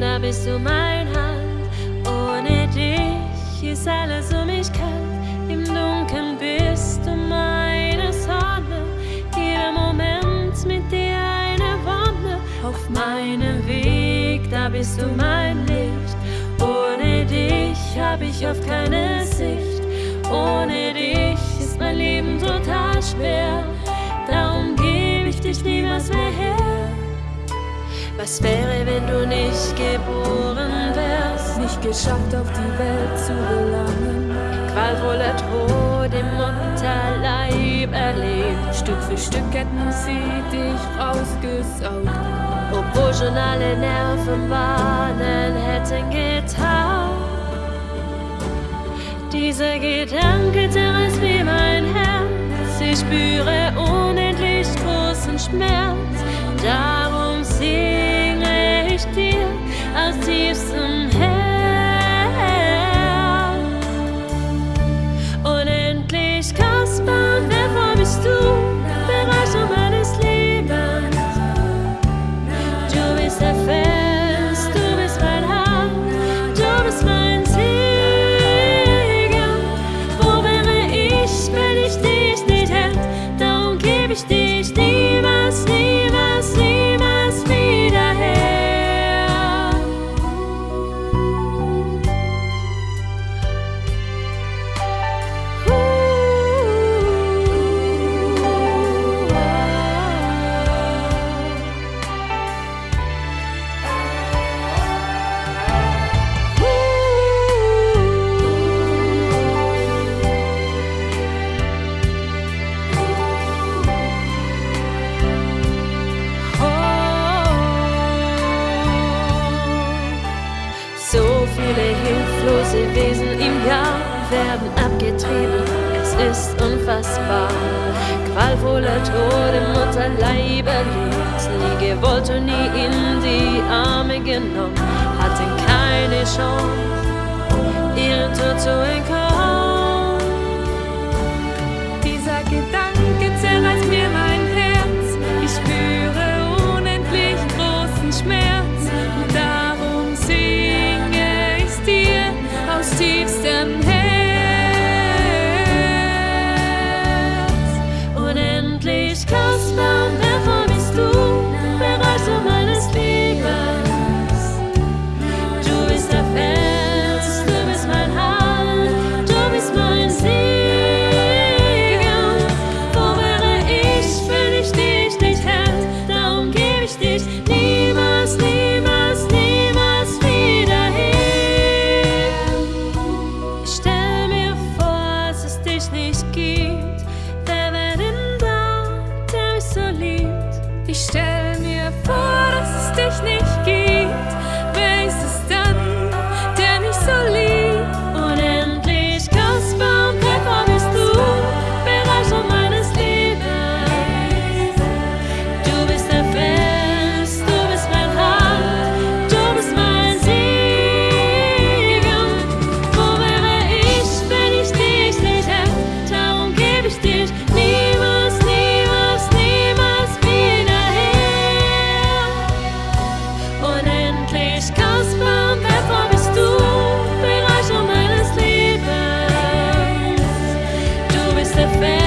Da bist du mein Hand. Ohne dich ist alles um mich kalt. Im Dunkeln bist du meine Sonne. Jeder Moment mit dir eine Wonne. Auf meinem Weg, da bist du mein Licht. Ohne dich hab ich oft keine Sicht. Ohne dich ist mein Leben total schwer. Darum gebe ich dich niemals mehr her. Was wäre, wenn du nicht geboren wärst? Nicht geschafft, auf die Welt zu gelangen. Qualvoller Tod im Mutterleib erlebt. Stück für Stück hätten sie dich rausgesaugt. Obwohl schon alle Nerven warnen hätten getaugt. Dieser Gedanke zerreißt mir mein Herz. Ich spüre unendlich großen Schmerz. Wesen im Jahr werden abgetrieben. Es ist unfassbar. Qualvoller Tod im Mutterleib erlebt. Nie gewollt und nie in die Arme genommen. Hatten keine Chance, ihren Tod zu entkommen. Tiefstem Herz. Unendlich kostbar, und davor bist du, Bereicherung meines Lebens. Du bist der Fels, du bist mein Halt, du bist mein Segen. Wo wäre ich, wenn ich dich nicht hätte? Darum gebe ich dich niemals, nicht gibt. Wer wäre da, der mich so liebt? Ich stell Bereicherung meines